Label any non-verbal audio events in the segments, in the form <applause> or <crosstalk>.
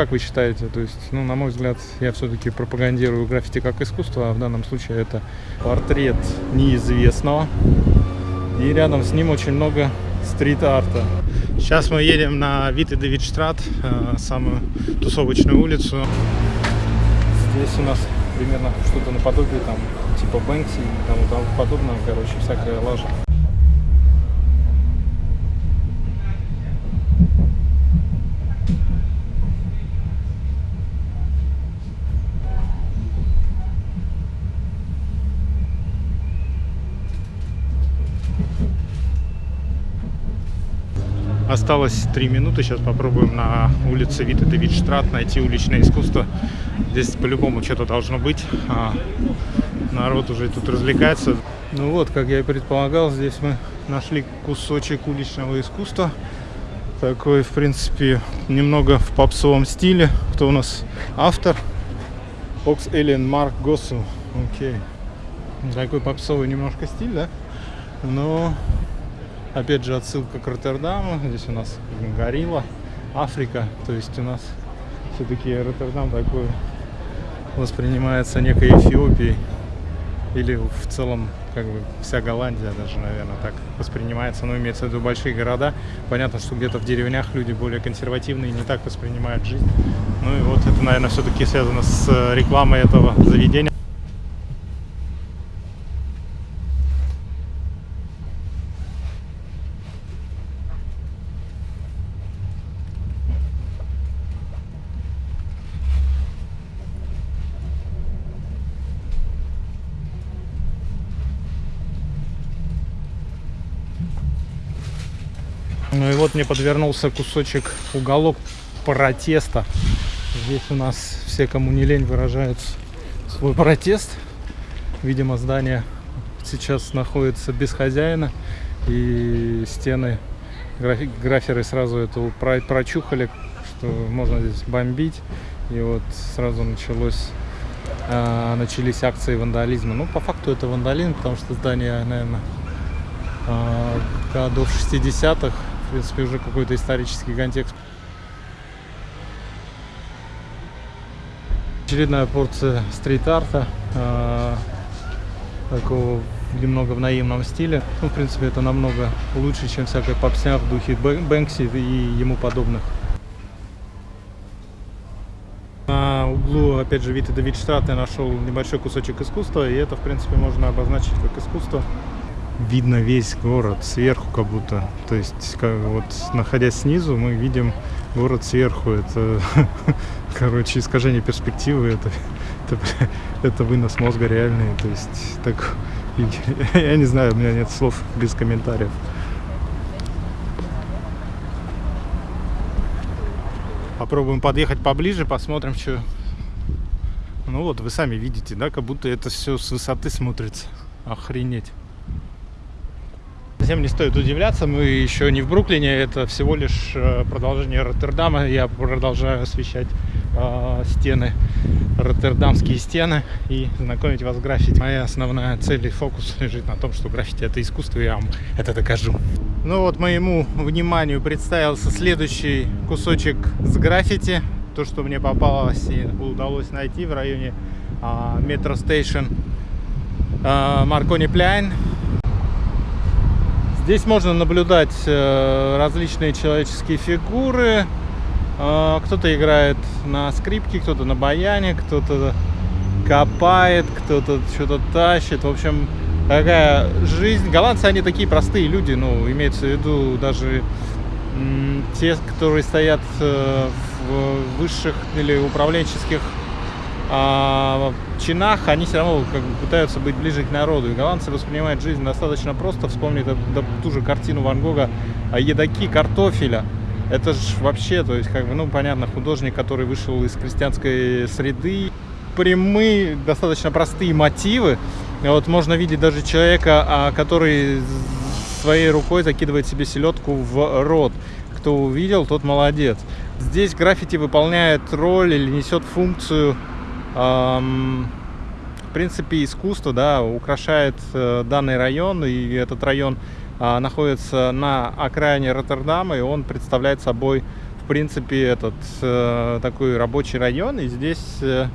как вы считаете? То есть, ну, на мой взгляд, я все-таки пропагандирую граффити как искусство, а в данном случае это портрет неизвестного. И рядом с ним очень много стрит-арта. Сейчас мы едем на Вит и Давидштрат, э, самую тусовочную улицу. Здесь у нас примерно что-то наподобие там типа Бэнкси и тому, подобное, короче, всякая лажа. Осталось три минуты. Сейчас попробуем на улице Вита де Витштрат найти уличное искусство. Здесь по-любому что-то должно быть. А, народ уже тут развлекается. Ну вот, как я и предполагал, здесь мы нашли кусочек уличного искусства. Такой, в принципе, немного в попсовом стиле. Кто у нас автор? Окс Эллен Марк Госу. Окей. Такой попсовый немножко стиль, да? Но Опять же отсылка к Роттердаму. Здесь у нас горилла, Африка. То есть у нас все-таки Роттердам такой воспринимается некой Эфиопией. Или в целом, как бы, вся Голландия даже, наверное, так воспринимается. Но имеется в виду большие города. Понятно, что где-то в деревнях люди более консервативные, не так воспринимают жизнь. Ну и вот это, наверное, все-таки связано с рекламой этого заведения. Ну и вот мне подвернулся кусочек, уголок протеста. Здесь у нас все, кому не лень, выражают свой протест. Видимо, здание сейчас находится без хозяина. И стены, граферы сразу это прочухали, что можно здесь бомбить. И вот сразу началось, э, начались акции вандализма. Ну, по факту это вандализм, потому что здание, наверное, э, годов 60-х в принципе, уже какой-то исторический контекст. Очередная порция стрит-арта, э, такого немного в наивном стиле. Ну, в принципе, это намного лучше, чем всякая попсня в духе Бэнкси и ему подобных. На углу, опять же, Вита Давидштадт я нашел небольшой кусочек искусства, и это, в принципе, можно обозначить как искусство видно весь город сверху как будто. То есть, как, вот находясь снизу, мы видим город сверху. Это, <laughs> короче, искажение перспективы. Это, это, это вынос мозга реальный. То есть, так, <laughs> я не знаю, у меня нет слов без комментариев. Попробуем подъехать поближе, посмотрим, что... Ну вот, вы сами видите, да, как будто это все с высоты смотрится. Охренеть совсем не стоит удивляться, мы еще не в Бруклине, это всего лишь э, продолжение Роттердама. Я продолжаю освещать э, стены, роттердамские стены и знакомить вас с граффити. Моя основная цель и фокус лежит на том, что граффити это искусство, и я вам это докажу. Ну вот моему вниманию представился следующий кусочек с граффити. То, что мне попалось и удалось найти в районе метро стейшн Маркони Пляйн. Здесь можно наблюдать э, различные человеческие фигуры. Э, кто-то играет на скрипке, кто-то на баяне, кто-то копает, кто-то что-то тащит. В общем, такая жизнь. Голландцы, они такие простые люди, ну, имеется в виду даже те, которые стоят э, в высших или управленческих а, чинах они все равно как бы, пытаются быть ближе к народу. И голландцы воспринимают жизнь достаточно просто. Вспомнить ту же картину Ван Гога о едоки картофеля. Это же вообще, то есть, как бы, ну, понятно, художник, который вышел из крестьянской среды. Прямые, достаточно простые мотивы. Вот можно видеть даже человека, а, который своей рукой закидывает себе селедку в рот. Кто увидел, тот молодец. Здесь граффити выполняет роль или несет функцию в принципе, искусство да, украшает э, данный район, и этот район а, находится на окраине Роттердама, и он представляет собой, в принципе, этот э, такой рабочий район, и здесь, э,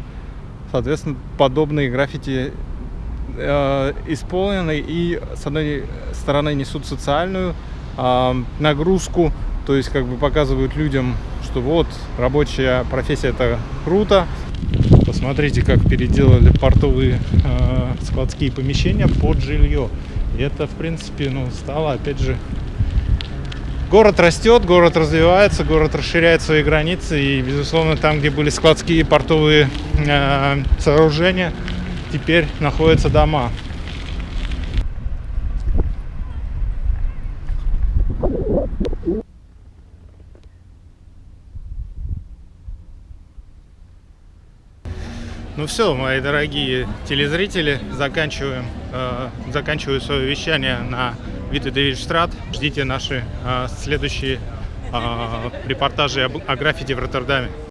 соответственно, подобные граффити исполнены и, с одной стороны, несут социальную э, нагрузку, то есть, как бы показывают людям, что вот, рабочая профессия это круто. Посмотрите, как переделали портовые э, складские помещения под жилье. И это, в принципе, ну, стало, опять же, город растет, город развивается, город расширяет свои границы. И, безусловно, там, где были складские портовые э, сооружения, теперь находятся дома. Ну все, мои дорогие телезрители, заканчиваем, э, заканчиваю свое вещание на Вита Девичстрат. Ждите наши э, следующие э, репортажи о, о граффити в Роттердаме.